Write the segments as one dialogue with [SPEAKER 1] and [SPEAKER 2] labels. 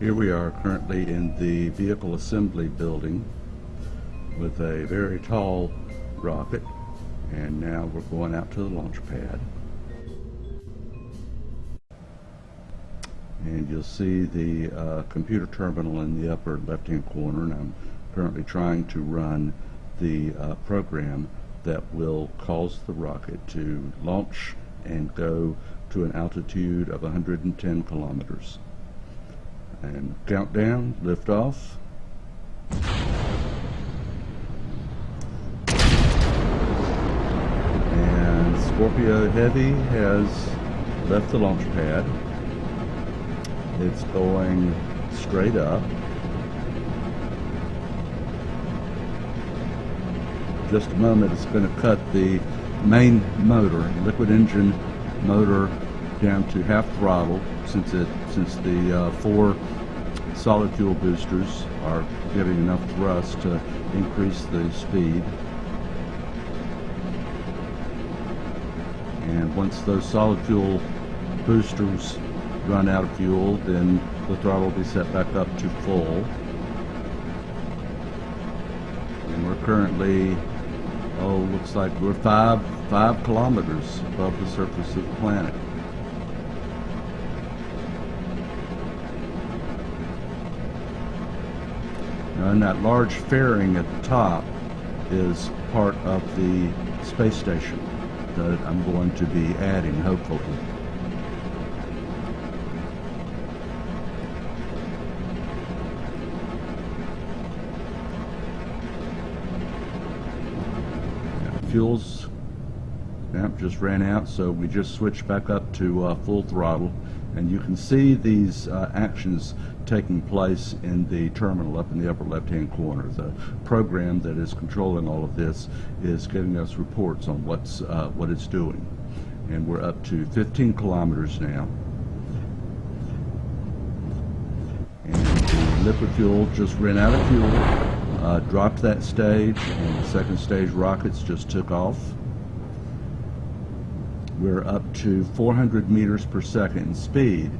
[SPEAKER 1] Here we are currently in the vehicle assembly building with a very tall rocket and now we're going out to the launch pad. And you'll see the uh, computer terminal in the upper left hand corner and I'm currently trying to run the uh, program that will cause the rocket to launch and go to an altitude of 110 kilometers and countdown lift off. And Scorpio Heavy has left the launch pad. It's going straight up. Just a moment it's going to cut the main motor liquid engine motor down to half throttle since it since the uh, four solid fuel boosters are giving enough thrust to increase the speed. And once those solid fuel boosters run out of fuel then the throttle will be set back up to full. And we're currently oh looks like we're five five kilometers above the surface of the planet and that large fairing at the top is part of the space station that I'm going to be adding hopefully. Fuels yep, just ran out so we just switched back up to uh, full throttle and you can see these uh, actions taking place in the terminal up in the upper left hand corner. The program that is controlling all of this is giving us reports on what's uh, what it's doing. And we're up to 15 kilometers now. And the liquid fuel just ran out of fuel uh, dropped that stage and the second stage rockets just took off. We're up to 400 meters per second in speed.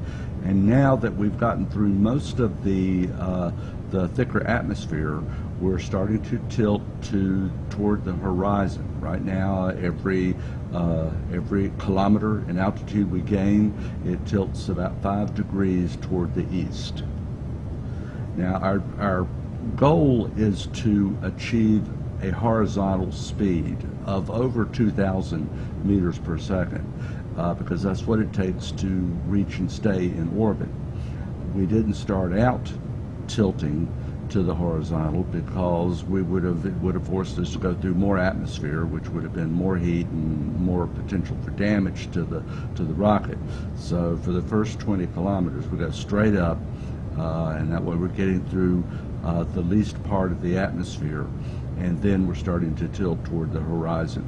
[SPEAKER 1] And now that we've gotten through most of the uh, the thicker atmosphere we're starting to tilt to toward the horizon. Right now every uh, every kilometer in altitude we gain it tilts about five degrees toward the east. Now our our goal is to achieve a horizontal speed of over 2,000 meters per second uh, because that's what it takes to reach and stay in orbit. We didn't start out tilting to the horizontal because we would have it would have forced us to go through more atmosphere which would have been more heat and more potential for damage to the to the rocket so for the first 20 kilometers we go straight up uh, and that way we're getting through uh, the least part of the atmosphere, and then we're starting to tilt toward the horizon.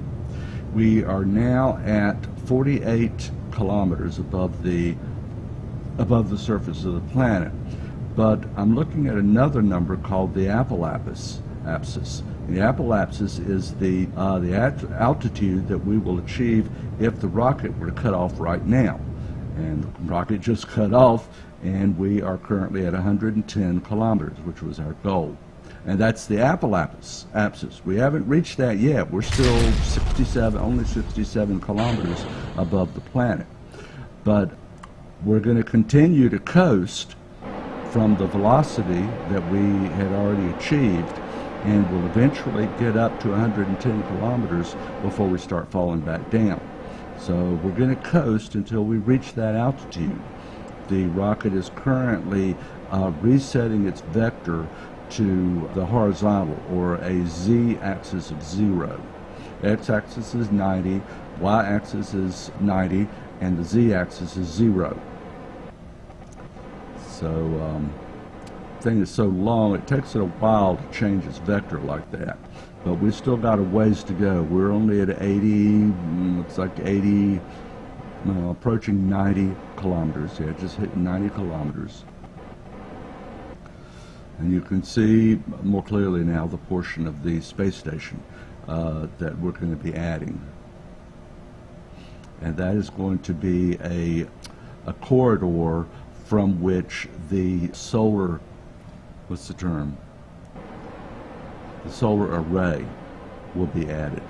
[SPEAKER 1] We are now at 48 kilometers above the above the surface of the planet, but I'm looking at another number called the apoapsis. Apsis. The apoapsis is the uh, the altitude that we will achieve if the rocket were to cut off right now. And the rocket just cut off, and we are currently at 110 kilometers, which was our goal. And that's the apoapsis. Apsis. We haven't reached that yet. We're still 67, only 67 kilometers above the planet. But we're going to continue to coast from the velocity that we had already achieved and we'll eventually get up to 110 kilometers before we start falling back down. So we're going to coast until we reach that altitude the rocket is currently uh, resetting its vector to the horizontal or a z-axis of zero. x-axis is 90, y-axis is 90, and the z-axis is zero. So um, thing is so long, it takes it a while to change its vector like that. But we still got a ways to go. We're only at 80, mm, looks like 80, uh, approaching 90 kilometers. Yeah, just hitting 90 kilometers. And you can see more clearly now the portion of the space station uh, that we're going to be adding. And that is going to be a, a corridor from which the solar, what's the term? The solar array will be added.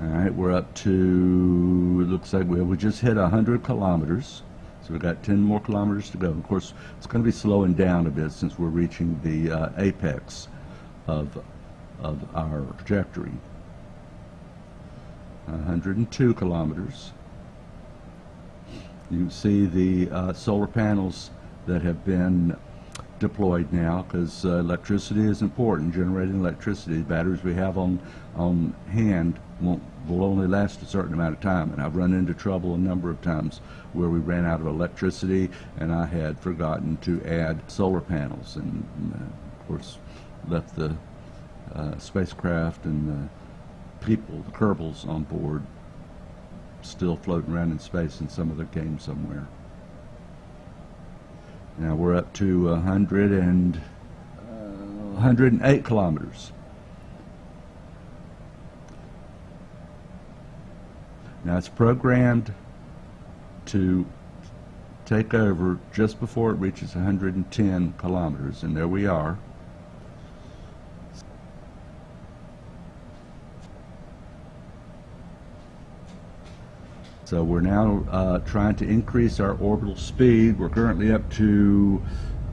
[SPEAKER 1] All right, we're up to, it looks like we, we just hit 100 kilometers. So we've got 10 more kilometers to go. Of course, it's going to be slowing down a bit since we're reaching the uh, apex of, of our trajectory. 102 kilometers. You see the uh, solar panels that have been deployed now because uh, electricity is important, generating electricity. The batteries we have on, on hand won't, will only last a certain amount of time. And I've run into trouble a number of times where we ran out of electricity and I had forgotten to add solar panels and, uh, of course, left the uh, spacecraft and the people, the Kerbals on board, still floating around in space in some other game somewhere. Now we're up to 100 and, uh, 108 kilometers. Now it's programmed to take over just before it reaches 110 kilometers, and there we are. So we're now uh, trying to increase our orbital speed. We're currently up to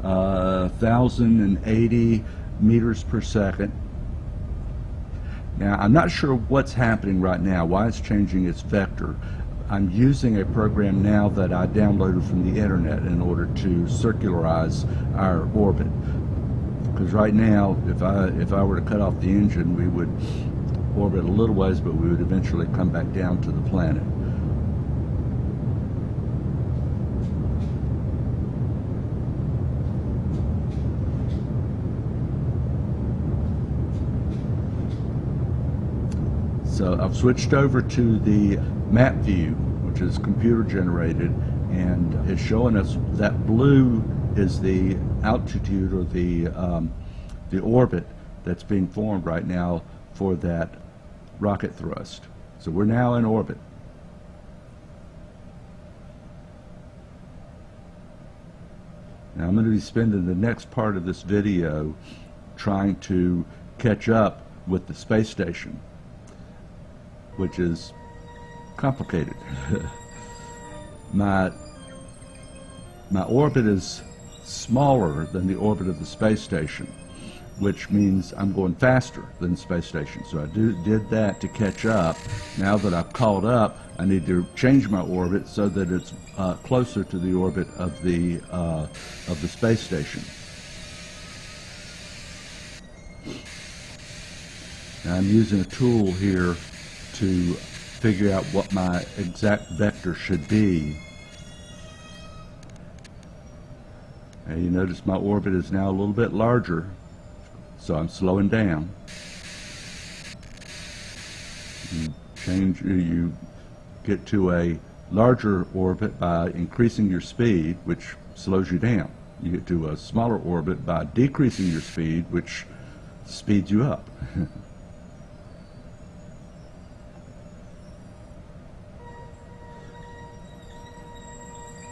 [SPEAKER 1] uh, 1,080 meters per second. Now, I'm not sure what's happening right now, why it's changing its vector. I'm using a program now that I downloaded from the internet in order to circularize our orbit. Because right now, if I, if I were to cut off the engine, we would orbit a little ways, but we would eventually come back down to the planet. So I've switched over to the map view, which is computer generated, and it's showing us that blue is the altitude or the, um, the orbit that's being formed right now for that rocket thrust. So we're now in orbit. Now I'm going to be spending the next part of this video trying to catch up with the space station which is complicated. my, my orbit is smaller than the orbit of the space station, which means I'm going faster than the space station. So I do, did that to catch up. Now that I've caught up, I need to change my orbit so that it's uh, closer to the orbit of the, uh, of the space station. Now I'm using a tool here to figure out what my exact vector should be. And you notice my orbit is now a little bit larger, so I'm slowing down. You change, you get to a larger orbit by increasing your speed, which slows you down. You get to a smaller orbit by decreasing your speed, which speeds you up.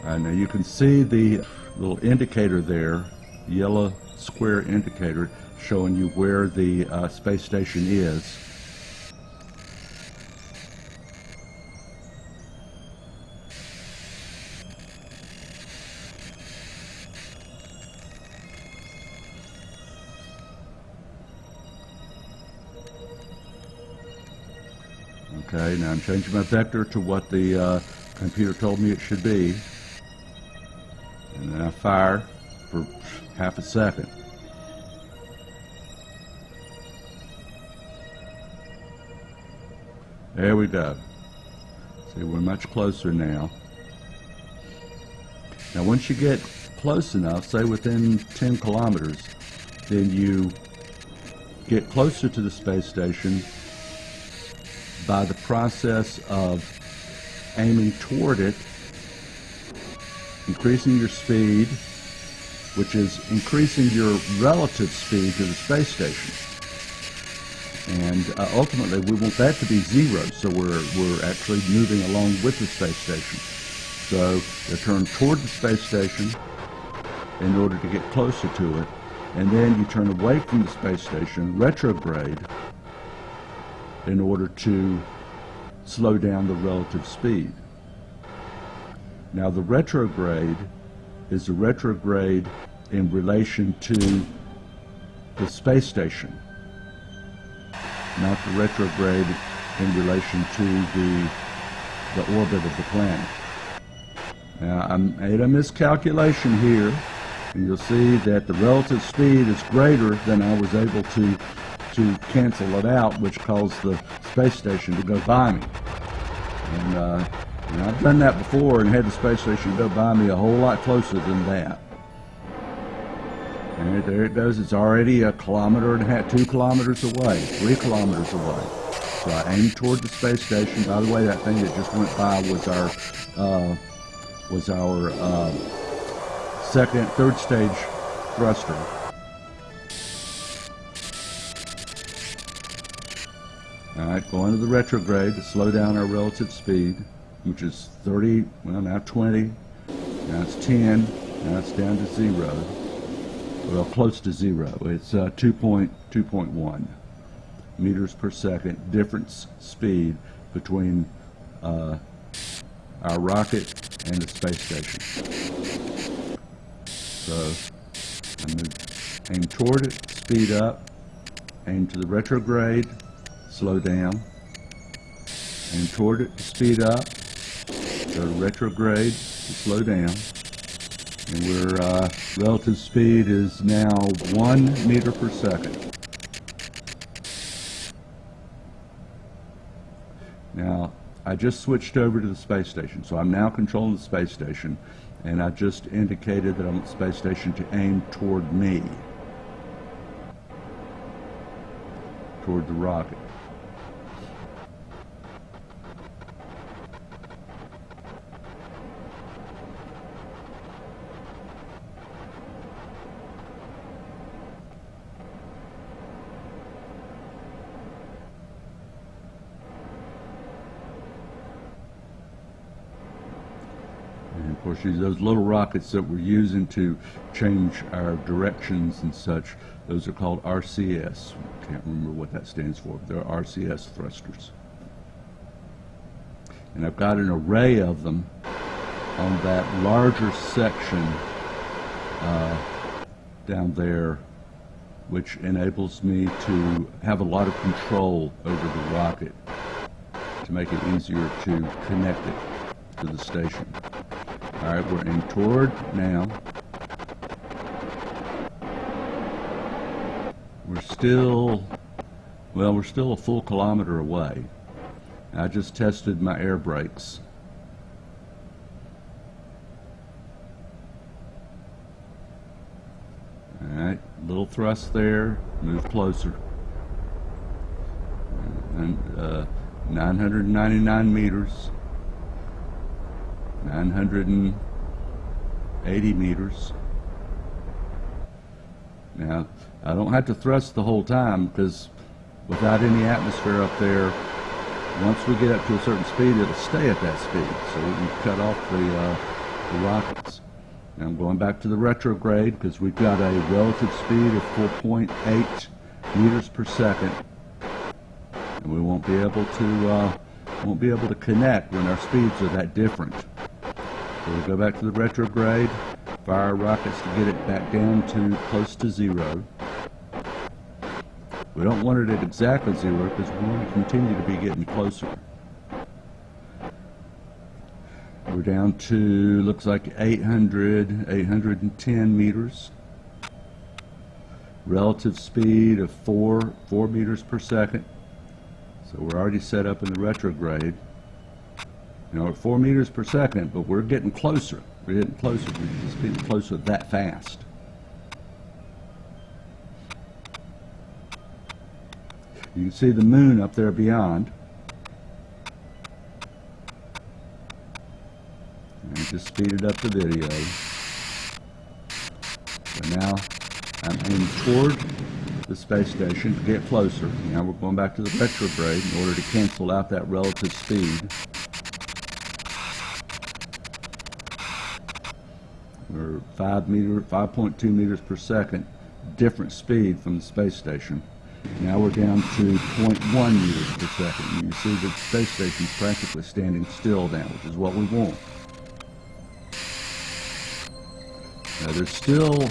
[SPEAKER 1] now you can see the little indicator there, yellow square indicator showing you where the uh, space station is. Okay, now I'm changing my vector to what the uh, computer told me it should be fire for half a second. There we go. See, we're much closer now. Now, once you get close enough, say within 10 kilometers, then you get closer to the space station by the process of aiming toward it increasing your speed, which is increasing your relative speed to the space station. And uh, ultimately, we want that to be zero, so we're, we're actually moving along with the space station. So you turn toward the space station in order to get closer to it, and then you turn away from the space station, retrograde, in order to slow down the relative speed. Now the retrograde is a retrograde in relation to the space station, not the retrograde in relation to the, the orbit of the planet. Now I made a miscalculation here, and you'll see that the relative speed is greater than I was able to to cancel it out, which caused the space station to go by me. And, uh, and I've done that before and had the space station go by me a whole lot closer than that. And there it goes. It's already a kilometer and a half, two kilometers away, three kilometers away. So I aimed toward the space station. By the way, that thing that just went by was our uh, was our uh, second, third stage thruster. All right, going to the retrograde to slow down our relative speed, which is 30, well now 20, now it's 10, now it's down to zero, well close to zero. It's uh, 2.2.1 meters per second difference speed between uh, our rocket and the space station. So I'm going to aim toward it, speed up, aim to the retrograde, slow down, aim toward it speed up, retrograde to slow down, and we're uh, relative speed is now one meter per second. Now, I just switched over to the space station, so I'm now controlling the space station, and I just indicated that I want the space station to aim toward me, toward the rocket. Those little rockets that we're using to change our directions and such, those are called RCS. Can't remember what that stands for. but They're RCS thrusters. And I've got an array of them on that larger section uh, down there, which enables me to have a lot of control over the rocket to make it easier to connect it to the station. All right, we're in toward now. We're still, well, we're still a full kilometer away. I just tested my air brakes. All right, little thrust there, move closer. And uh, 999 meters. 980 meters. Now, I don't have to thrust the whole time because without any atmosphere up there, once we get up to a certain speed, it'll stay at that speed. So we can cut off the, uh, the rockets. I'm going back to the retrograde because we've got a relative speed of 4.8 meters per second. And we won't be able to, uh, won't be able to connect when our speeds are that different. So we'll go back to the retrograde, fire rockets to get it back down to close to zero. We don't want it at exactly zero because we want to continue to be getting closer. We're down to, looks like 800, 810 meters. Relative speed of 4, 4 meters per second. So we're already set up in the retrograde. You know, at four meters per second, but we're getting closer. We're getting closer. We're just getting closer that fast. You can see the moon up there beyond. And just speeded up the video. So now I'm aiming toward the space station to get closer. Now we're going back to the retrograde in order to cancel out that relative speed. We're 5 meter, 5.2 meters per second, different speed from the space station. Now we're down to 0.1 meters per second. And you see the space station's practically standing still now, which is what we want. Now there's still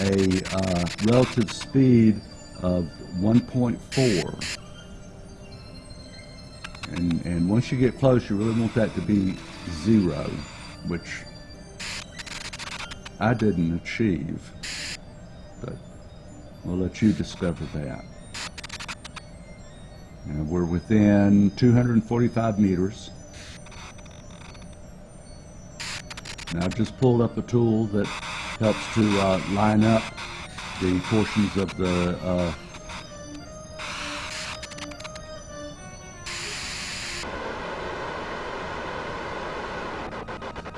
[SPEAKER 1] a uh, relative speed of 1.4. And, and once you get close, you really want that to be zero, which I didn't achieve. But we'll let you discover that. Now we're within 245 meters. Now I've just pulled up a tool that helps to uh, line up the portions of the uh,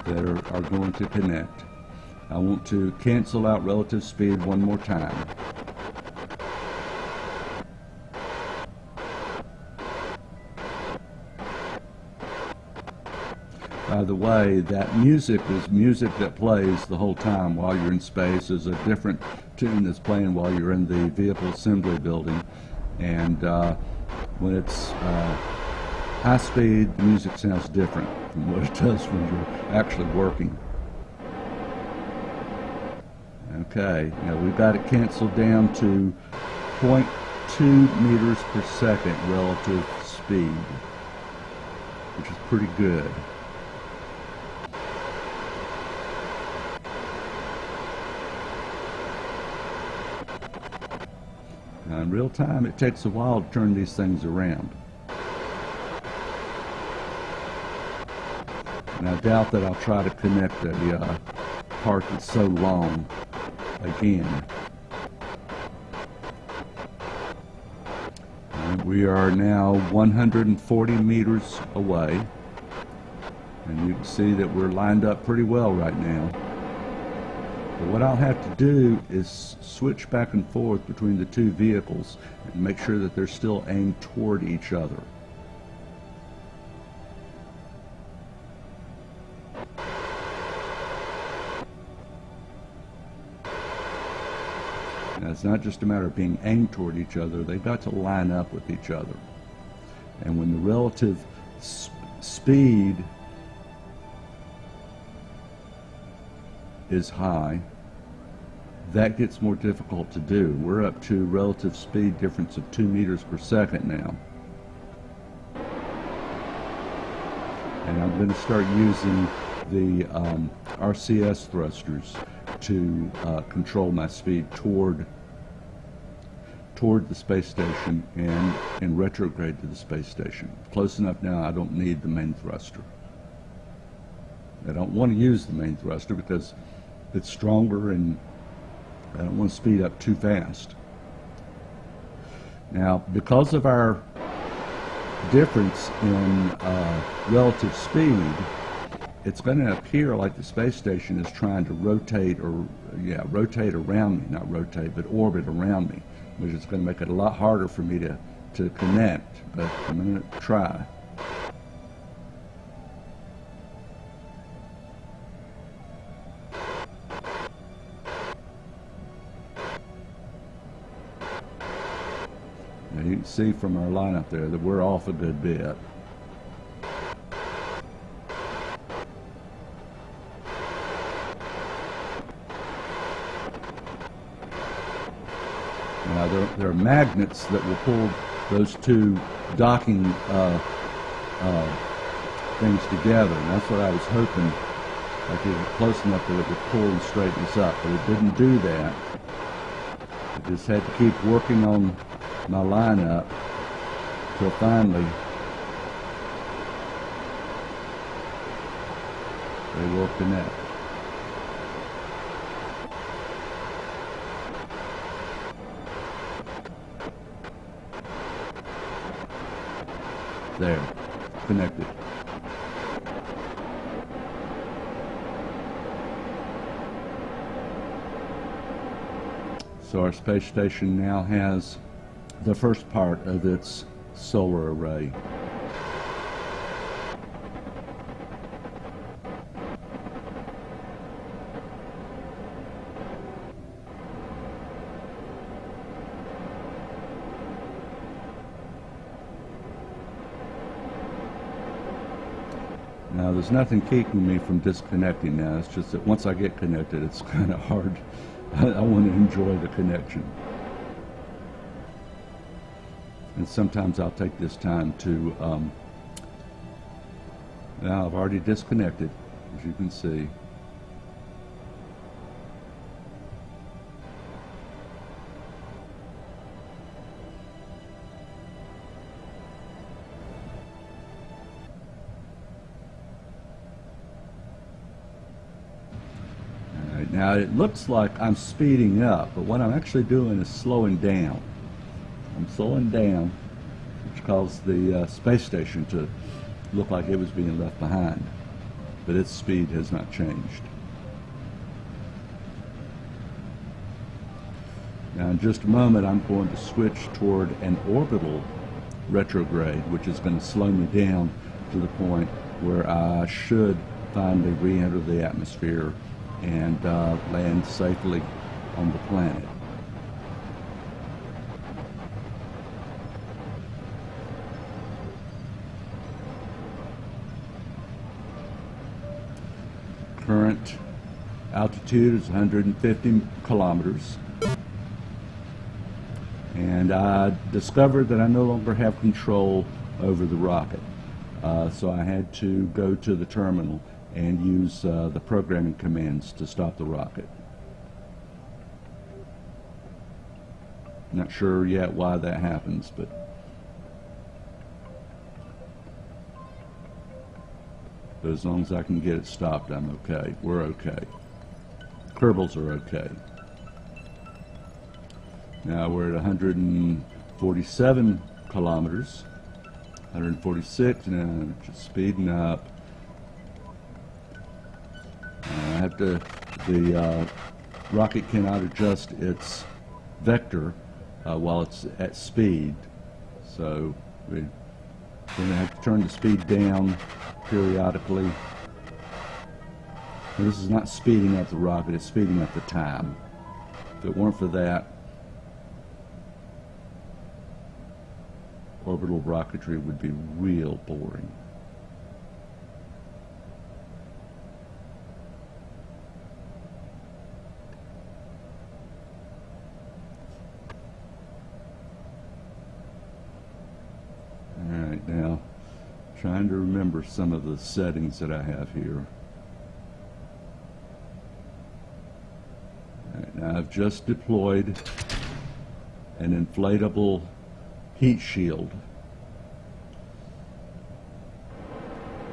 [SPEAKER 1] that are, are going to connect. I want to cancel out relative speed one more time. By the way, that music is music that plays the whole time while you're in space. There's a different tune that's playing while you're in the vehicle assembly building. And uh, when it's uh, high speed, the music sounds different from what it does when you're actually working. Okay, now we've got it canceled down to 0.2 meters per second relative speed, which is pretty good. Now in real time, it takes a while to turn these things around. And I doubt that I'll try to connect a uh, part that's so long again. And we are now 140 meters away. And you can see that we're lined up pretty well right now. But what I'll have to do is switch back and forth between the two vehicles and make sure that they're still aimed toward each other. Now, it's not just a matter of being aimed toward each other, they've got to line up with each other. And when the relative speed is high, that gets more difficult to do. We're up to relative speed difference of 2 meters per second now. And I'm going to start using the um, RCS thrusters to uh, control my speed toward toward the space station and in retrograde to the space station. Close enough now I don't need the main thruster. I don't want to use the main thruster because it's stronger and I don't want to speed up too fast. Now, because of our difference in uh, relative speed, it's going to appear like the space station is trying to rotate or, yeah, rotate around me, not rotate, but orbit around me, which is going to make it a lot harder for me to, to connect, but I'm going to try. Now you can see from our lineup there that we're off a good bit. There, there, are magnets that will pull those two docking uh, uh, things together, and that's what I was hoping I could get close enough that it would pull and straighten us up, but it didn't do that. I just had to keep working on my lineup till finally they will connect. There, connected. So our space station now has the first part of its solar array. Now, there's nothing keeping me from disconnecting now. It's just that once I get connected, it's kind of hard. I, I want to enjoy the connection. And sometimes I'll take this time to, um, now I've already disconnected, as you can see. It looks like I'm speeding up, but what I'm actually doing is slowing down. I'm slowing down, which caused the uh, space station to look like it was being left behind, but its speed has not changed. Now in just a moment I'm going to switch toward an orbital retrograde, which is going to slow me down to the point where I should finally re-enter the atmosphere and uh, land safely on the planet. Current altitude is 150 kilometers. And I discovered that I no longer have control over the rocket. Uh, so I had to go to the terminal and use uh, the programming commands to stop the rocket. Not sure yet why that happens, but but as long as I can get it stopped, I'm okay. We're okay. Kerbals are okay. Now we're at 147 kilometers, 146, and just speeding up. Have to, the uh, rocket cannot adjust its vector uh, while it's at speed. So we're going to have to turn the speed down periodically. And this is not speeding up the rocket, it's speeding up the time. If it weren't for that, orbital rocketry would be real boring. Alright, now trying to remember some of the settings that I have here. Alright, now I've just deployed an inflatable heat shield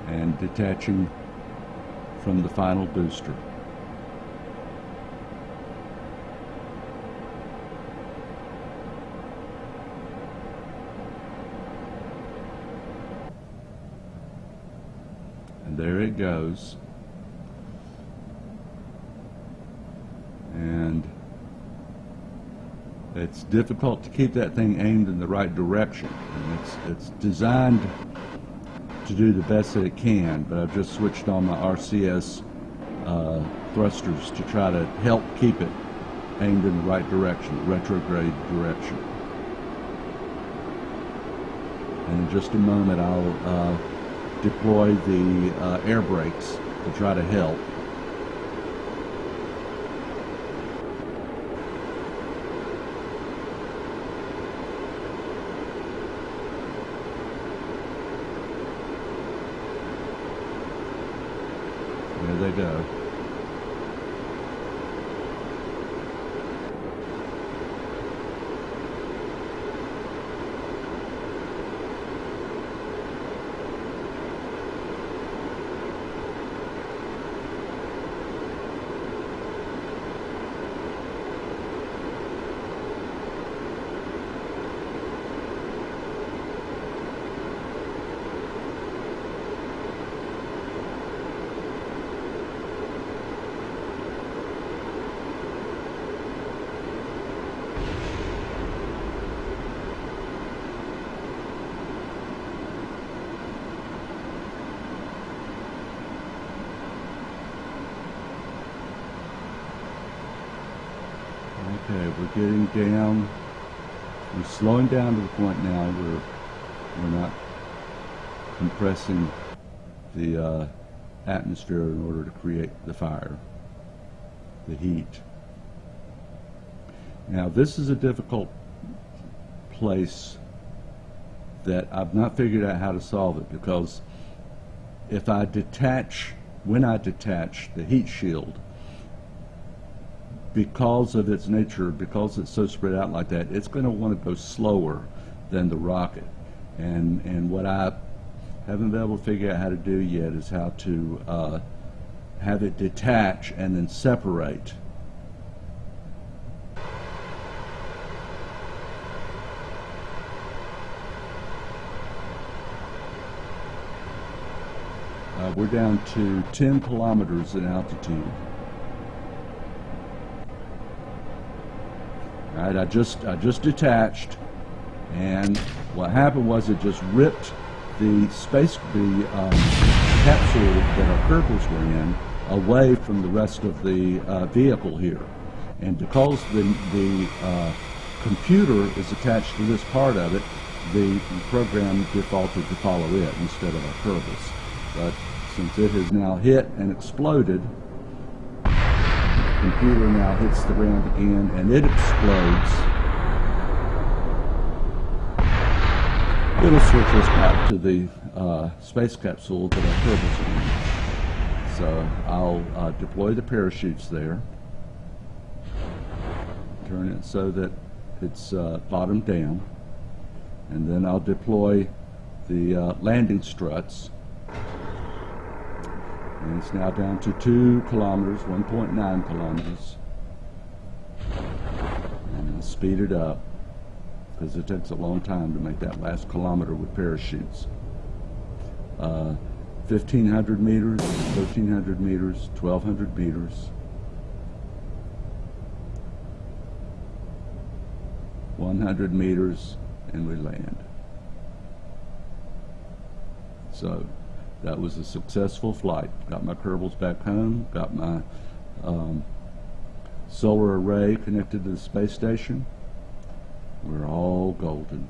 [SPEAKER 1] and detaching from the final booster. There it goes. And it's difficult to keep that thing aimed in the right direction. And it's, it's designed to do the best that it can, but I've just switched on my RCS uh, thrusters to try to help keep it aimed in the right direction, retrograde direction. And in just a moment I'll uh, deploy the uh, air brakes to try to help. There they go. Okay, we're getting down. We're slowing down to the point now where we're not compressing the uh, atmosphere in order to create the fire, the heat. Now, this is a difficult place that I've not figured out how to solve it because if I detach, when I detach the heat shield, because of its nature, because it's so spread out like that, it's going to want to go slower than the rocket. And, and what I haven't been able to figure out how to do yet is how to uh, have it detach and then separate. Uh, we're down to 10 kilometers in altitude. Right, I just I just detached, and what happened was it just ripped the space the um, capsule that our Kerbals were in away from the rest of the uh, vehicle here, and because the the uh, computer is attached to this part of it, the program defaulted to follow it instead of our Kerbals. But since it has now hit and exploded, computer now hits the ground again and it explodes. It'll switch us back to the uh, space capsule that our are in. So I'll uh, deploy the parachutes there, turn it so that it's uh, bottom down, and then I'll deploy the uh, landing struts and it's now down to 2 kilometers, 1.9 kilometers. And I'll speed it up because it takes a long time to make that last kilometer with parachutes. Uh, 1,500 meters, 1,300 meters, 1,200 meters. 100 meters and we land. So that was a successful flight. Got my Kerbals back home, got my um, solar array connected to the space station. We're all golden.